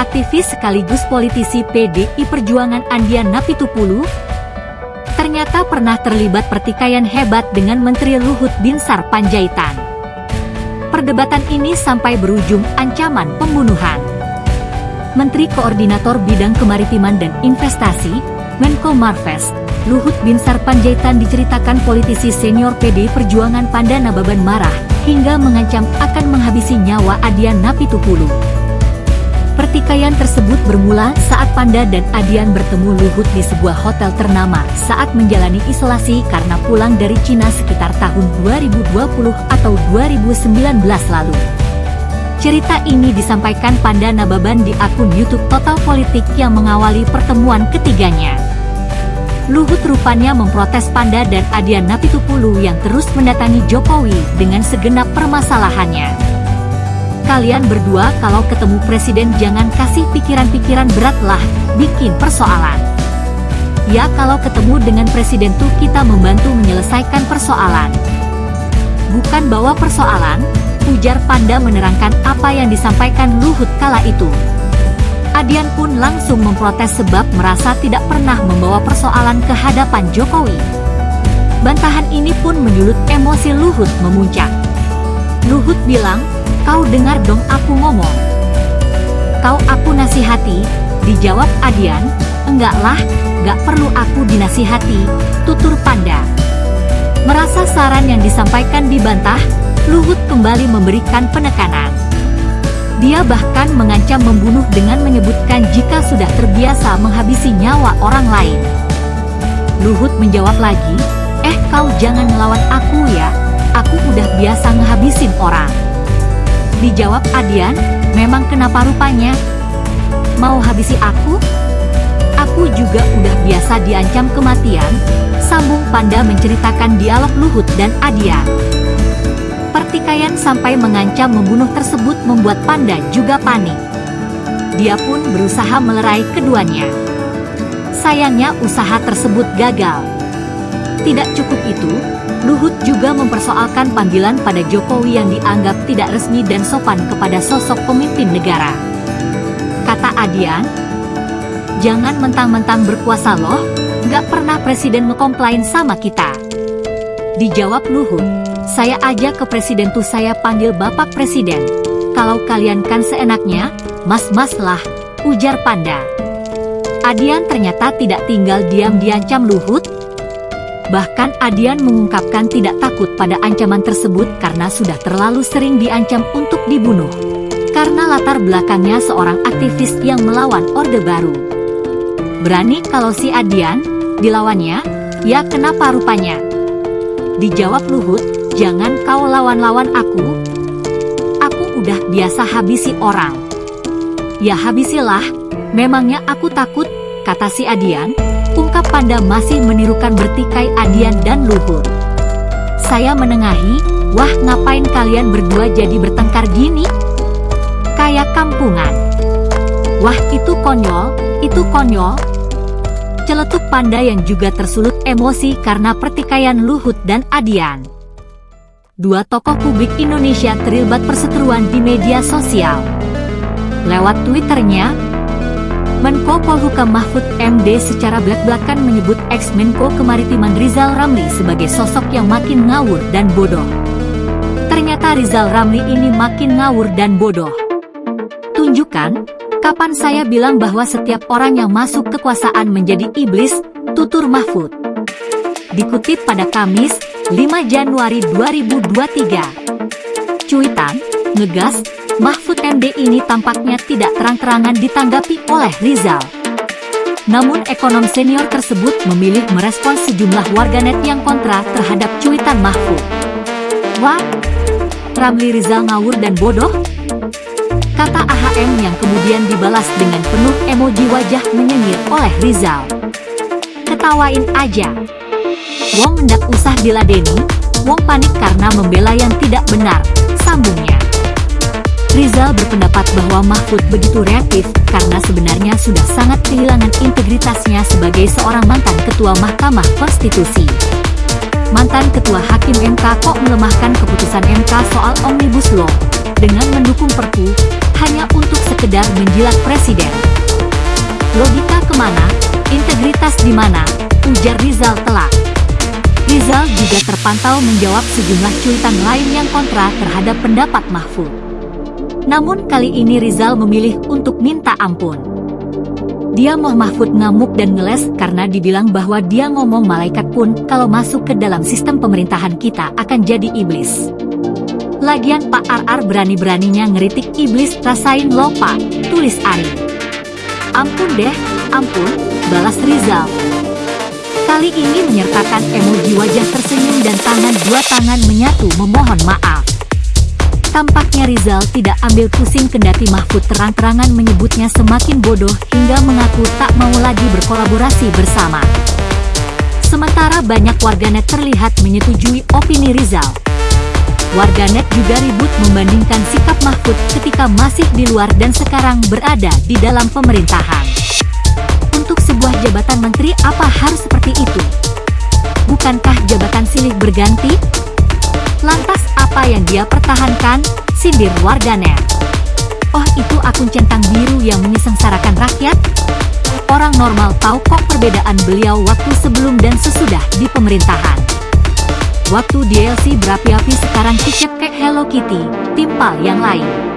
aktivis sekaligus politisi PDI Perjuangan Andian Napitupulu, ternyata pernah terlibat pertikaian hebat dengan Menteri Luhut Binsar Panjaitan. Perdebatan ini sampai berujung ancaman pembunuhan. Menteri Koordinator Bidang Kemaritiman dan Investasi, Menko Marves, Luhut Binsar Panjaitan diceritakan politisi senior PDI Perjuangan Panda Nababan marah, hingga mengancam akan menghabisi nyawa Adian Napitupulu. Pertikaian tersebut bermula saat Panda dan Adian bertemu Luhut di sebuah hotel ternama saat menjalani isolasi karena pulang dari Cina sekitar tahun 2020 atau 2019 lalu. Cerita ini disampaikan Panda Nababan di akun YouTube Total Politik yang mengawali pertemuan ketiganya. Luhut rupanya memprotes Panda dan Adian Napitupulu yang terus mendatangi Jokowi dengan segenap permasalahannya kalian berdua kalau ketemu presiden jangan kasih pikiran-pikiran berat lah, bikin persoalan. Ya kalau ketemu dengan presiden tuh kita membantu menyelesaikan persoalan. Bukan bawa persoalan, ujar Panda menerangkan apa yang disampaikan Luhut kala itu. Adian pun langsung memprotes sebab merasa tidak pernah membawa persoalan ke hadapan Jokowi. Bantahan ini pun menyulut emosi Luhut memuncak. Luhut bilang, Kau dengar dong aku ngomong. Kau aku nasihati, dijawab Adian, enggaklah, gak perlu aku dinasihati, tutur panda. Merasa saran yang disampaikan dibantah, Luhut kembali memberikan penekanan. Dia bahkan mengancam membunuh dengan menyebutkan jika sudah terbiasa menghabisi nyawa orang lain. Luhut menjawab lagi, eh kau jangan melawan aku ya, aku udah biasa ngehabisin orang. Dijawab Adian, memang kenapa rupanya? Mau habisi aku? Aku juga udah biasa diancam kematian, sambung Panda menceritakan dialog Luhut dan Adian. Pertikaian sampai mengancam membunuh tersebut membuat Panda juga panik. Dia pun berusaha melerai keduanya. Sayangnya usaha tersebut gagal. Tidak cukup itu, Luhut juga mempersoalkan panggilan pada Jokowi yang dianggap tidak resmi dan sopan kepada sosok pemimpin negara. Kata Adian, jangan mentang-mentang berkuasa loh, nggak pernah presiden ngekomplain sama kita. Dijawab Luhut, saya aja ke presiden tuh saya panggil bapak presiden. Kalau kalian kan seenaknya, mas-mas lah, ujar Panda. Adian ternyata tidak tinggal diam diancam Luhut, Bahkan Adian mengungkapkan tidak takut pada ancaman tersebut karena sudah terlalu sering diancam untuk dibunuh. Karena latar belakangnya seorang aktivis yang melawan Orde Baru. Berani kalau si Adian, dilawannya, ya kenapa rupanya? Dijawab Luhut, jangan kau lawan-lawan aku. Aku udah biasa habisi orang. Ya habisilah, memangnya aku takut, kata si Adian, ungkap Panda masih menirukan bertikai Adian dan Luhut. Saya menengahi, wah ngapain kalian berdua jadi bertengkar gini? Kayak kampungan. Wah itu konyol, itu konyol. Celetuk Panda yang juga tersulut emosi karena pertikaian Luhut dan Adian. Dua tokoh publik Indonesia terlibat perseteruan di media sosial. Lewat Twitternya, Menko Polhukam Mahfud MD secara belak-belakan menyebut ex-Menko Kemaritiman Rizal Ramli sebagai sosok yang makin ngawur dan bodoh. Ternyata Rizal Ramli ini makin ngawur dan bodoh. Tunjukkan, kapan saya bilang bahwa setiap orang yang masuk kekuasaan menjadi iblis, tutur Mahfud. Dikutip pada Kamis, 5 Januari 2023. Cuitan, ngegas, Mahfud MD ini tampaknya tidak terang-terangan ditanggapi oleh Rizal. Namun ekonom senior tersebut memilih merespons sejumlah warganet yang kontra terhadap cuitan Mahfud. Wah, Ramli Rizal ngawur dan bodoh? Kata AHM yang kemudian dibalas dengan penuh emoji wajah menyengir oleh Rizal. Ketawain aja. Wong ndak usah diladeni, Wong panik karena membela yang tidak benar, sambungnya. Rizal berpendapat bahwa Mahfud begitu reaktif karena sebenarnya sudah sangat kehilangan integritasnya sebagai seorang mantan ketua Mahkamah Konstitusi. Mantan ketua Hakim MK kok melemahkan keputusan MK soal Omnibus Law dengan mendukung Perpu hanya untuk sekedar menjilat presiden. Logika ke mana? Integritas di mana? Ujar Rizal telak. Rizal juga terpantau menjawab sejumlah cuitan lain yang kontra terhadap pendapat Mahfud. Namun kali ini Rizal memilih untuk minta ampun. Dia mau Mahfud ngamuk dan ngeles karena dibilang bahwa dia ngomong malaikat pun kalau masuk ke dalam sistem pemerintahan kita akan jadi iblis. Lagian Pak RR berani-beraninya ngeritik iblis rasain lo pak, tulis Ari. Ampun deh, ampun, balas Rizal. Kali ini menyertakan emoji wajah tersenyum dan tangan dua tangan menyatu memohon maaf. Tampaknya Rizal tidak ambil pusing kendati Mahfud terang-terangan menyebutnya semakin bodoh hingga mengaku tak mau lagi berkolaborasi bersama. Sementara banyak warganet terlihat menyetujui opini Rizal. Warganet juga ribut membandingkan sikap Mahfud ketika masih di luar dan sekarang berada di dalam pemerintahan. Untuk sebuah jabatan menteri apa harus seperti itu? Bukankah jabatan silih berganti? Apa yang dia pertahankan? Sindir warganet. Oh itu akun centang biru yang menyesengsarakan rakyat? Orang normal tahu kok perbedaan beliau waktu sebelum dan sesudah di pemerintahan. Waktu DLC berapi-api sekarang kicep kayak Hello Kitty, timpal yang lain.